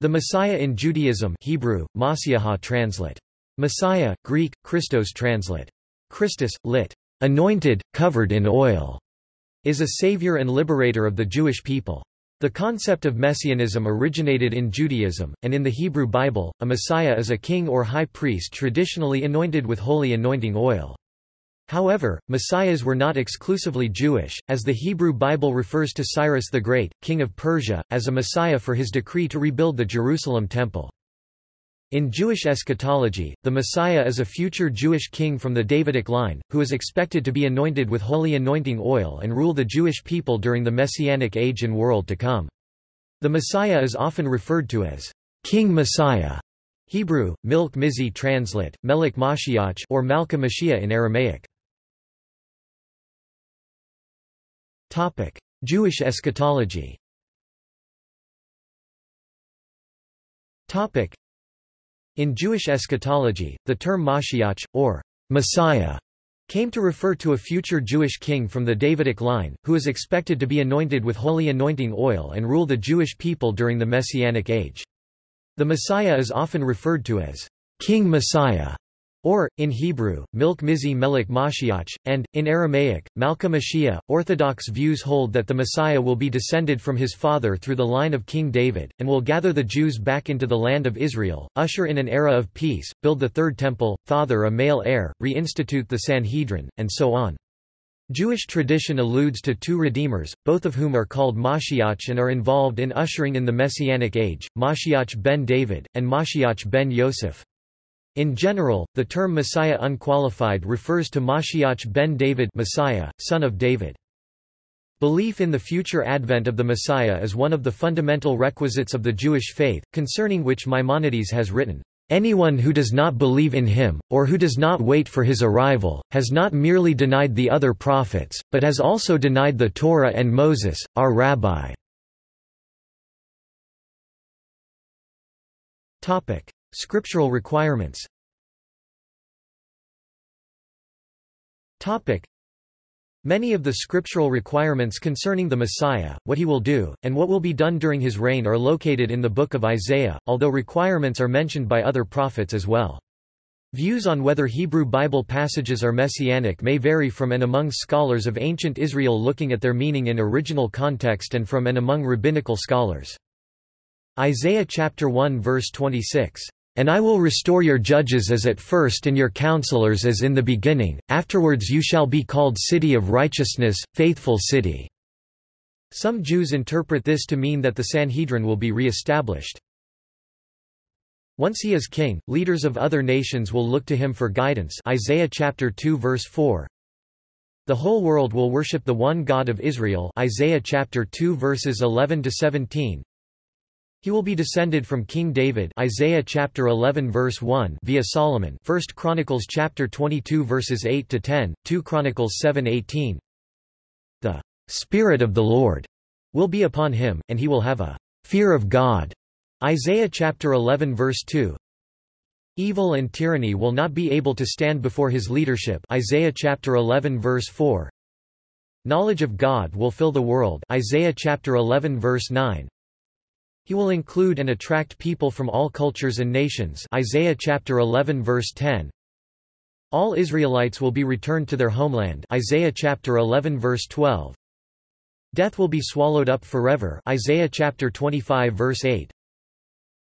The Messiah in Judaism Hebrew, Masiaha translate. Messiah, Greek, Christos translate. Christus, lit. Anointed, covered in oil, is a savior and liberator of the Jewish people. The concept of messianism originated in Judaism, and in the Hebrew Bible, a Messiah is a king or high priest traditionally anointed with holy anointing oil. However, messiahs were not exclusively Jewish, as the Hebrew Bible refers to Cyrus the Great, king of Persia, as a messiah for his decree to rebuild the Jerusalem temple. In Jewish eschatology, the Messiah is a future Jewish king from the Davidic line, who is expected to be anointed with holy anointing oil and rule the Jewish people during the Messianic age and world to come. The Messiah is often referred to as King Messiah Hebrew, Milk Mizi translate, Melik Mashiach or Malka Mashiach in Aramaic. Topic: Jewish eschatology. Topic: In Jewish eschatology, the term Mashiach or Messiah came to refer to a future Jewish king from the Davidic line, who is expected to be anointed with holy anointing oil and rule the Jewish people during the Messianic age. The Messiah is often referred to as King Messiah or, in Hebrew, Milk Mizi Melik Mashiach, and, in Aramaic, Malka Mashiach. Orthodox views hold that the Messiah will be descended from his father through the line of King David, and will gather the Jews back into the land of Israel, usher in an era of peace, build the third temple, father a male heir, reinstitute the Sanhedrin, and so on. Jewish tradition alludes to two redeemers, both of whom are called Mashiach and are involved in ushering in the Messianic age, Mashiach ben David, and Mashiach ben Yosef. In general, the term Messiah unqualified refers to Mashiach ben David Messiah, son of David. Belief in the future advent of the Messiah is one of the fundamental requisites of the Jewish faith, concerning which Maimonides has written, Anyone who does not believe in him, or who does not wait for his arrival, has not merely denied the other prophets, but has also denied the Torah and Moses, our rabbi. Scriptural requirements Many of the scriptural requirements concerning the Messiah, what he will do, and what will be done during his reign are located in the book of Isaiah, although requirements are mentioned by other prophets as well. Views on whether Hebrew Bible passages are messianic may vary from and among scholars of ancient Israel looking at their meaning in original context and from and among rabbinical scholars. Isaiah chapter 1 verse 26 and I will restore your judges as at first and your counselors as in the beginning, afterwards you shall be called city of righteousness, faithful city." Some Jews interpret this to mean that the Sanhedrin will be re-established. Once he is king, leaders of other nations will look to him for guidance Isaiah chapter 2 verse 4. The whole world will worship the one God of Israel Isaiah chapter 2 verses 11 to 17. He will be descended from King David Isaiah chapter 11 verse 1 via Solomon 1 Chronicles chapter 22 verses 8 to 10 2 Chronicles 7:18 The spirit of the Lord will be upon him and he will have a fear of God. Isaiah chapter 11 verse 2 Evil and tyranny will not be able to stand before his leadership. Isaiah chapter 11 verse 4 Knowledge of God will fill the world. Isaiah chapter 11 verse 9 he will include and attract people from all cultures and nations Isaiah chapter 11 verse 10. All Israelites will be returned to their homeland Isaiah chapter 11 verse 12. Death will be swallowed up forever Isaiah chapter 25 verse 8.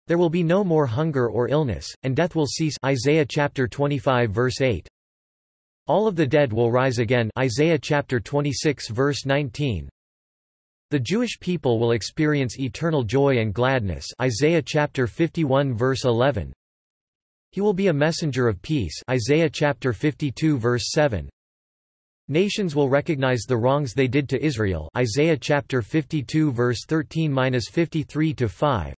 There will be no more hunger or illness, and death will cease Isaiah chapter 25 verse 8. All of the dead will rise again Isaiah chapter 26 verse 19. The Jewish people will experience eternal joy and gladness Isaiah chapter 51 verse 11. He will be a messenger of peace Isaiah chapter 52 verse 7. Nations will recognize the wrongs they did to Israel Isaiah chapter 52 verse 13-53 to 5.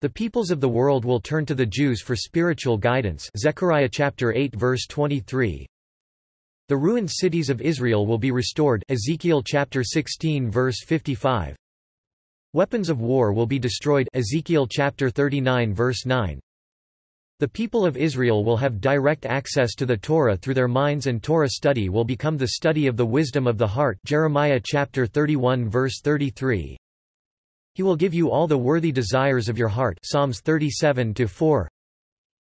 The peoples of the world will turn to the Jews for spiritual guidance Zechariah chapter 8 verse 23. The ruined cities of Israel will be restored Ezekiel chapter 16 verse 55. Weapons of war will be destroyed Ezekiel chapter 39 verse 9. The people of Israel will have direct access to the Torah through their minds and Torah study will become the study of the wisdom of the heart Jeremiah chapter 31 verse 33. He will give you all the worthy desires of your heart Psalms 37 to 4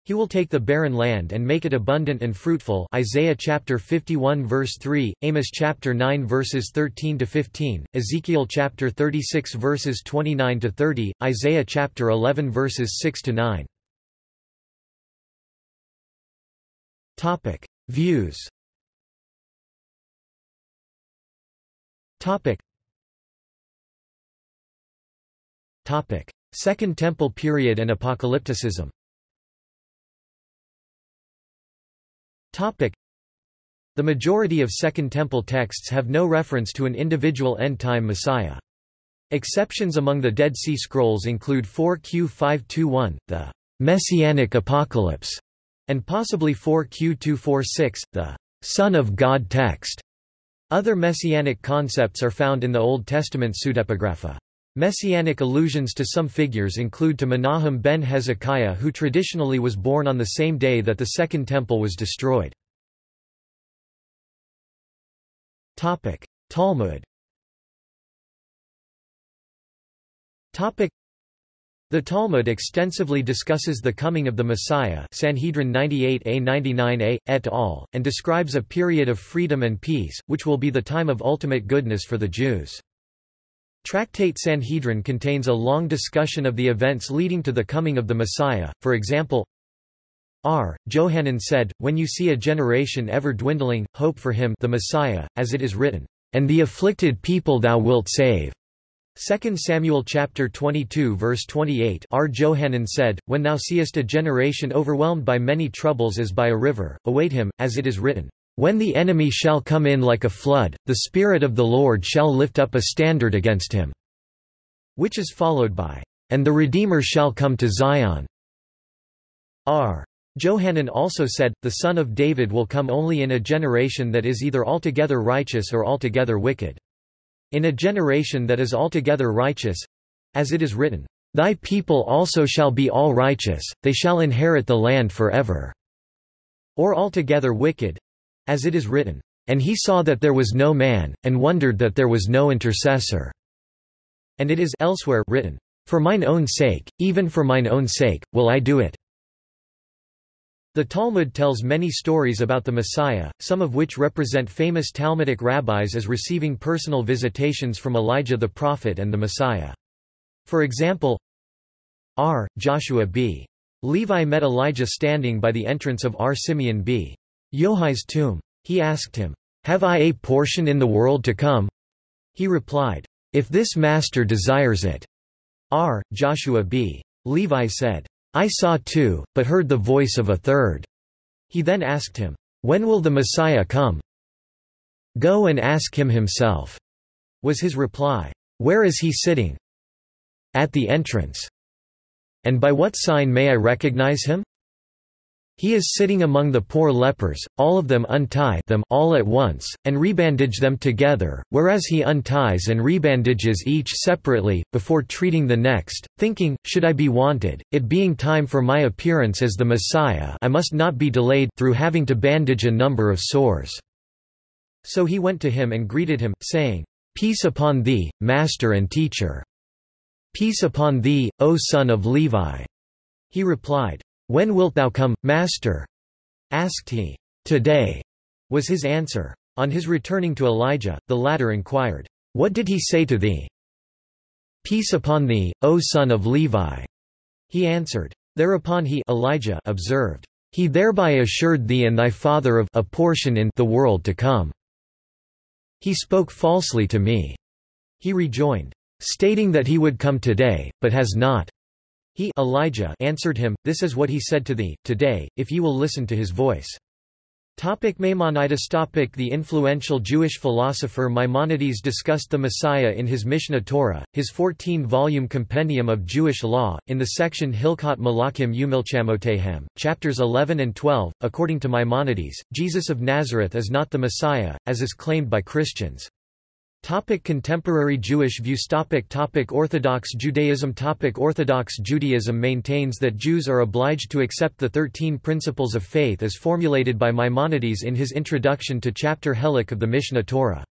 he will take the barren land and make it abundant and fruitful Isaiah chapter 51 verse 3, Amos chapter 9 verses 13 to 15, Ezekiel chapter 36 verses 29 to 30, Isaiah chapter 11 verses 6 to 9. Topic: Views. Topic. Topic: Second Temple period and apocalypticism. The majority of Second Temple texts have no reference to an individual end-time Messiah. Exceptions among the Dead Sea Scrolls include 4Q521, the Messianic Apocalypse, and possibly 4Q246, the Son of God text. Other messianic concepts are found in the Old Testament pseudepigrapha. Messianic allusions to some figures include to Menahem ben Hezekiah who traditionally was born on the same day that the Second Temple was destroyed. Talmud the Talmud extensively discusses the coming of the Messiah Sanhedrin 98a 99a, et al., and describes a period of freedom and peace, which will be the time of ultimate goodness for the Jews. Tractate Sanhedrin contains a long discussion of the events leading to the coming of the Messiah, for example, R. Johanan said, When you see a generation ever dwindling, hope for him the Messiah, as it is written, And the afflicted people thou wilt save. 2 Samuel chapter 22 verse 28 R. Johanan said, When thou seest a generation overwhelmed by many troubles as by a river, await him, as it is written, when the enemy shall come in like a flood, the Spirit of the Lord shall lift up a standard against him." Which is followed by, "...and the Redeemer shall come to Zion." R. Johanan also said, the Son of David will come only in a generation that is either altogether righteous or altogether wicked. In a generation that is altogether righteous—as it is written, Thy people also shall be all righteous, they shall inherit the land forever. Or altogether wicked, as it is written, "...and he saw that there was no man, and wondered that there was no intercessor." And it is elsewhere written, "...for mine own sake, even for mine own sake, will I do it." The Talmud tells many stories about the Messiah, some of which represent famous Talmudic rabbis as receiving personal visitations from Elijah the prophet and the Messiah. For example, R. Joshua b. Levi met Elijah standing by the entrance of R. Simeon b. Yohai's tomb. He asked him, Have I a portion in the world to come? He replied, If this master desires it. R. Joshua b. Levi said, I saw two, but heard the voice of a third. He then asked him, When will the Messiah come? Go and ask him himself, was his reply. Where is he sitting? At the entrance. And by what sign may I recognize him? He is sitting among the poor lepers, all of them untie them all at once, and rebandage them together, whereas he unties and rebandages each separately, before treating the next, thinking, should I be wanted, it being time for my appearance as the Messiah I must not be delayed through having to bandage a number of sores. So he went to him and greeted him, saying, Peace upon thee, master and teacher. Peace upon thee, O son of Levi. He replied, when wilt thou come, Master? asked he. Today, was his answer. On his returning to Elijah, the latter inquired, What did he say to thee? Peace upon thee, O son of Levi. He answered. Thereupon he Elijah observed, He thereby assured thee and thy father of a portion in the world to come. He spoke falsely to me. He rejoined, stating that he would come today, but has not. He Elijah answered him, This is what he said to thee, today, if you will listen to his voice. Topic Maimonides topic The influential Jewish philosopher Maimonides discussed the Messiah in his Mishnah Torah, his 14-volume compendium of Jewish law, in the section Hilkot Malachim Umilchamotehem, chapters 11 and 12. According to Maimonides, Jesus of Nazareth is not the Messiah, as is claimed by Christians. Topic contemporary Jewish views topic topic Orthodox Judaism topic Orthodox Judaism maintains that Jews are obliged to accept the Thirteen Principles of Faith as formulated by Maimonides in his introduction to chapter Helek of the Mishnah Torah.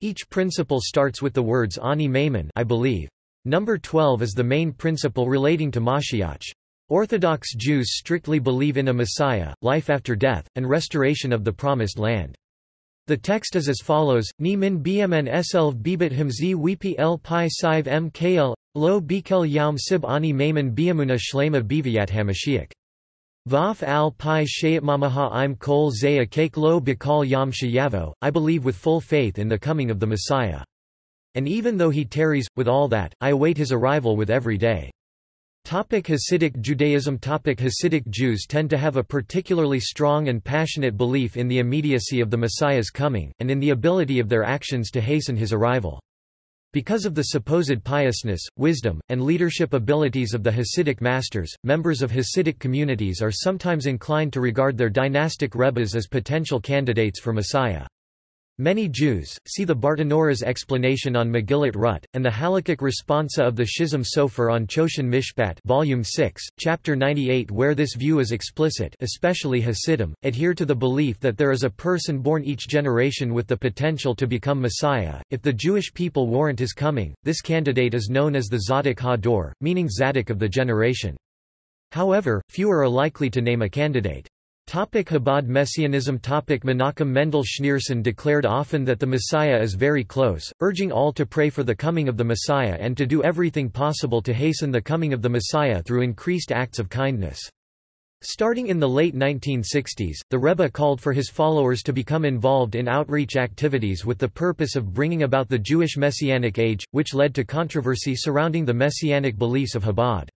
Each principle starts with the words Ani Maimon I believe. Number 12 is the main principle relating to Mashiach. Orthodox Jews strictly believe in a Messiah, life after death, and restoration of the Promised Land. The text is as follows, Ni min bmn slv bibit himzi wipi el pi sive mkl, lo bikel yaum sib ani maiman biamuna shlema biviat hamashiach. Vaf al pi shayatmamaha im kol zaya kake lo bikal yam shayavo, I believe with full faith in the coming of the Messiah. And even though he tarries, with all that, I await his arrival with every day. Topic Hasidic Judaism Topic Hasidic Jews tend to have a particularly strong and passionate belief in the immediacy of the Messiah's coming, and in the ability of their actions to hasten his arrival. Because of the supposed piousness, wisdom, and leadership abilities of the Hasidic masters, members of Hasidic communities are sometimes inclined to regard their dynastic rebbes as potential candidates for Messiah. Many Jews, see the Bartenura's explanation on Megillat Rut, and the Halakhic responsa of the Chasam Sofer on Choshen Mishpat Volume 6, Chapter 98 where this view is explicit especially Hasidim, adhere to the belief that there is a person born each generation with the potential to become Messiah. If the Jewish people warrant his coming, this candidate is known as the Tzadik HaDor, meaning Tzadik of the generation. However, fewer are likely to name a candidate. Topic Chabad Messianism Topic Menachem Mendel Schneerson declared often that the Messiah is very close, urging all to pray for the coming of the Messiah and to do everything possible to hasten the coming of the Messiah through increased acts of kindness. Starting in the late 1960s, the Rebbe called for his followers to become involved in outreach activities with the purpose of bringing about the Jewish Messianic age, which led to controversy surrounding the Messianic beliefs of Chabad.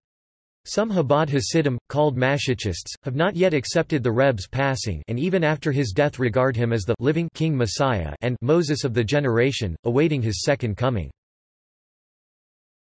Some Chabad Hasidim, called Mashiachists, have not yet accepted the Rebbe's passing and even after his death regard him as the living King Messiah and Moses of the generation, awaiting his second coming.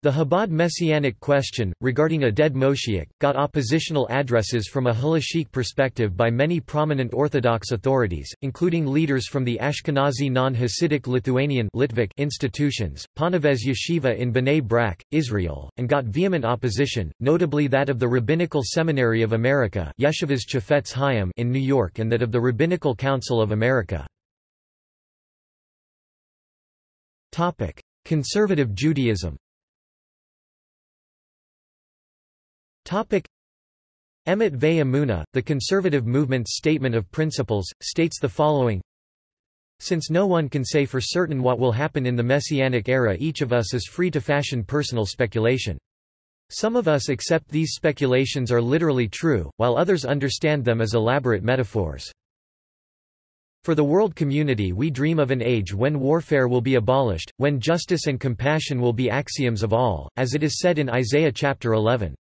The Chabad Messianic question, regarding a dead Moshiach, got oppositional addresses from a halachic perspective by many prominent Orthodox authorities, including leaders from the Ashkenazi non-Hasidic Lithuanian Litvak institutions, Ponevezh Yeshiva in Bnei Brak, Israel, and got vehement opposition, notably that of the Rabbinical Seminary of America Yeshivas Chafetz Chaim in New York and that of the Rabbinical Council of America. Conservative Judaism Topic Emet Ve'amuna, the conservative movement's statement of principles, states the following Since no one can say for certain what will happen in the Messianic era each of us is free to fashion personal speculation. Some of us accept these speculations are literally true, while others understand them as elaborate metaphors. For the world community we dream of an age when warfare will be abolished, when justice and compassion will be axioms of all, as it is said in Isaiah chapter 11.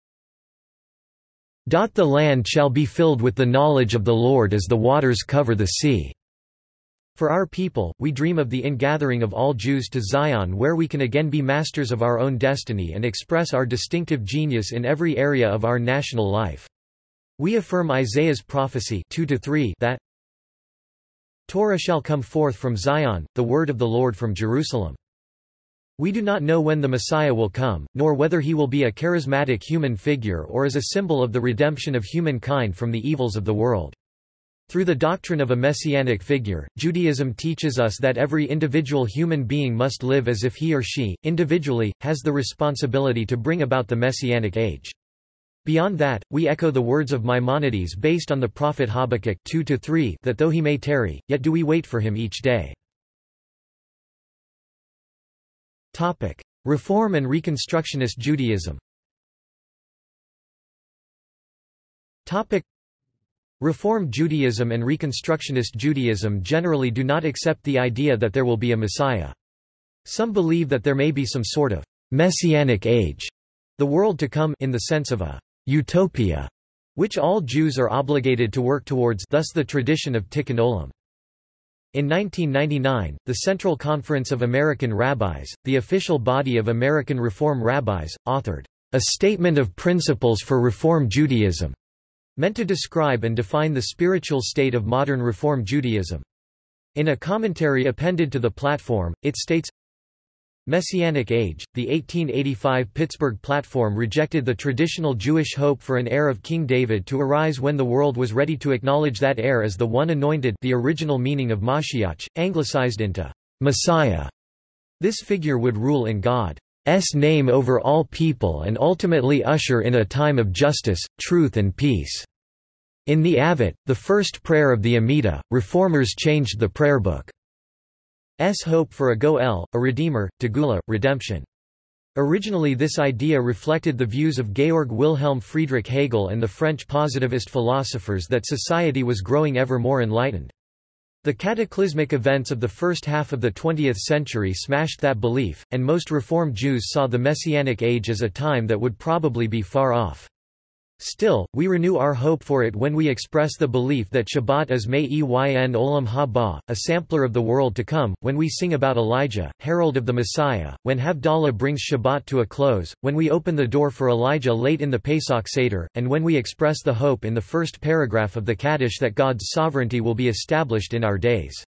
The land shall be filled with the knowledge of the Lord as the waters cover the sea. For our people, we dream of the ingathering of all Jews to Zion where we can again be masters of our own destiny and express our distinctive genius in every area of our national life. We affirm Isaiah's prophecy 2 that Torah shall come forth from Zion, the word of the Lord from Jerusalem. We do not know when the Messiah will come, nor whether he will be a charismatic human figure or as a symbol of the redemption of humankind from the evils of the world. Through the doctrine of a messianic figure, Judaism teaches us that every individual human being must live as if he or she, individually, has the responsibility to bring about the messianic age. Beyond that, we echo the words of Maimonides based on the prophet Habakkuk 2 that though he may tarry, yet do we wait for him each day. Topic: Reform and Reconstructionist Judaism. Topic: Reform Judaism and Reconstructionist Judaism generally do not accept the idea that there will be a Messiah. Some believe that there may be some sort of messianic age, the world to come in the sense of a utopia, which all Jews are obligated to work towards thus the tradition of Tikkun Olam. In 1999, the Central Conference of American Rabbis, the official body of American Reform rabbis, authored a Statement of Principles for Reform Judaism, meant to describe and define the spiritual state of modern Reform Judaism. In a commentary appended to the platform, it states, Messianic Age, the 1885 Pittsburgh Platform rejected the traditional Jewish hope for an heir of King David to arise when the world was ready to acknowledge that heir as the one anointed the original meaning of Mashiach, anglicized into Messiah. This figure would rule in God. name over all people and ultimately usher in a time of justice, truth and peace." In the Avot, the first prayer of the Amida, reformers changed the prayer book. S hope for a Goel, a Redeemer, Tegula, redemption. Originally this idea reflected the views of Georg Wilhelm Friedrich Hegel and the French positivist philosophers that society was growing ever more enlightened. The cataclysmic events of the first half of the 20th century smashed that belief, and most Reform Jews saw the Messianic age as a time that would probably be far off. Still, we renew our hope for it when we express the belief that Shabbat is Me'yn Olam Haba, a sampler of the world to come, when we sing about Elijah, herald of the Messiah, when Havdalah brings Shabbat to a close, when we open the door for Elijah late in the Pesach Seder, and when we express the hope in the first paragraph of the Kaddish that God's sovereignty will be established in our days.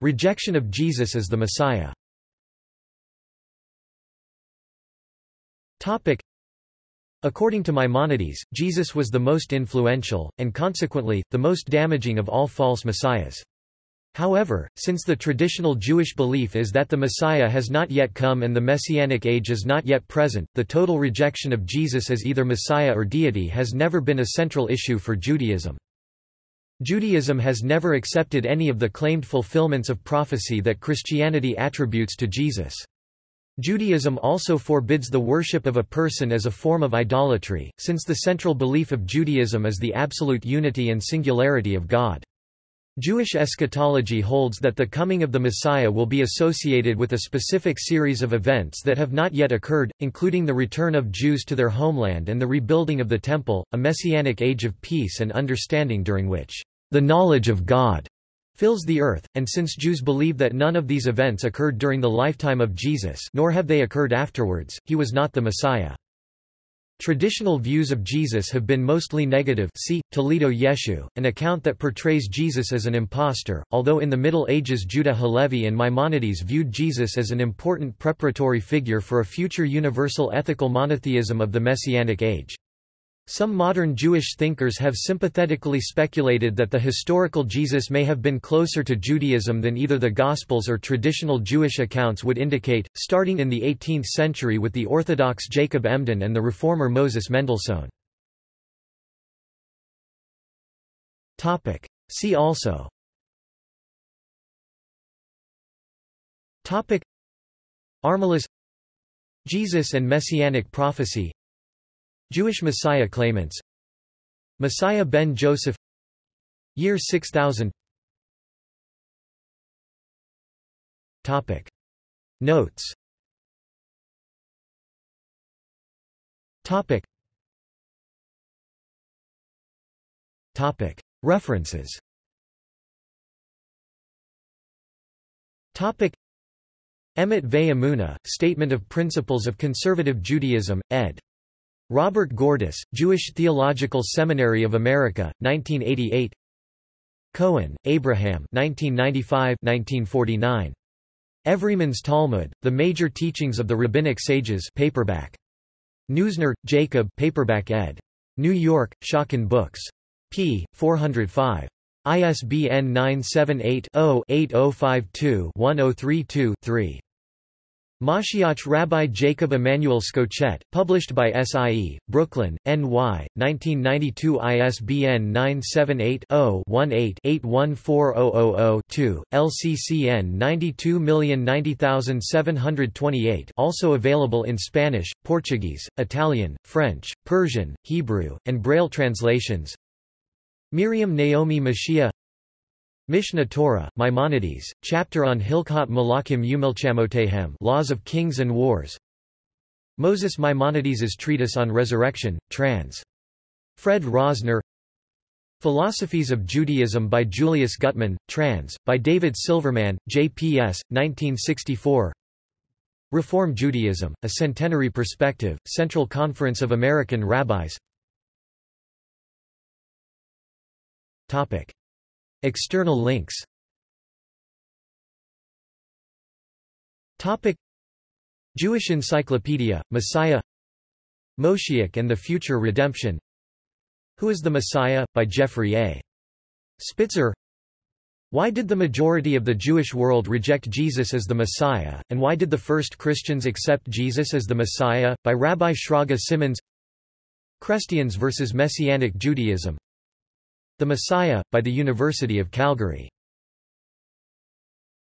Rejection of Jesus as the Messiah Topic. According to Maimonides, Jesus was the most influential, and consequently, the most damaging of all false messiahs. However, since the traditional Jewish belief is that the Messiah has not yet come and the Messianic age is not yet present, the total rejection of Jesus as either Messiah or deity has never been a central issue for Judaism. Judaism has never accepted any of the claimed fulfillments of prophecy that Christianity attributes to Jesus. Judaism also forbids the worship of a person as a form of idolatry, since the central belief of Judaism is the absolute unity and singularity of God. Jewish eschatology holds that the coming of the Messiah will be associated with a specific series of events that have not yet occurred, including the return of Jews to their homeland and the rebuilding of the Temple, a messianic age of peace and understanding during which the knowledge of God fills the earth, and since Jews believe that none of these events occurred during the lifetime of Jesus nor have they occurred afterwards, he was not the Messiah. Traditional views of Jesus have been mostly negative see, Toledot Yeshu, an account that portrays Jesus as an impostor, although in the Middle Ages Judah Halevi and Maimonides viewed Jesus as an important preparatory figure for a future universal ethical monotheism of the Messianic age. Some modern Jewish thinkers have sympathetically speculated that the historical Jesus may have been closer to Judaism than either the Gospels or traditional Jewish accounts would indicate, starting in the 18th century with the Orthodox Jacob Emden and the Reformer Moses Mendelssohn. See also. Armilus Jesus and Messianic prophecy Jewish Messiah claimants. Messiah ben Joseph. Year 6000 Topic. Notes. Topic. Topic. References. Topic. Emet Ve Statement of Principles of Conservative Judaism, ed. Robert Gordis, Jewish Theological Seminary of America, 1988 Cohen, Abraham 1995-1949. Everyman's Talmud, The Major Teachings of the Rabbinic Sages paperback. Neusner, Jacob paperback ed. New York, Schocken Books. p. 405. ISBN 978 0 8052 1032 3. Mashiach Rabbi Jacob Emanuel Schochet, published by SIE, Brooklyn, NY, 1992 ISBN 978-0-18-814000-2, LCCN 92090728 also available in Spanish, Portuguese, Italian, French, Persian, Hebrew, and Braille translations. Miriam Naomi Mashiach Mishneh Torah, Maimonides, chapter on Hilchot Malakim Umilchamotehem Laws of Kings and Wars Moses Maimonides' treatise on resurrection, trans. Fred Rosner Philosophies of Judaism by Julius Guttmann, trans. by David Silverman, JPS, 1964 Reform Judaism, A Centenary Perspective, Central Conference of American Rabbis Topic. External links. Topic. Jewish Encyclopedia, Messiah. Moshiach and the Future Redemption. Who is the Messiah? by Jeffrey A. Spitzer. Why did the majority of the Jewish world reject Jesus as the Messiah, and why did the first Christians accept Jesus as the Messiah? By Rabbi Shraga Simmons. Christians versus Messianic Judaism The Messiah, by the University of Calgary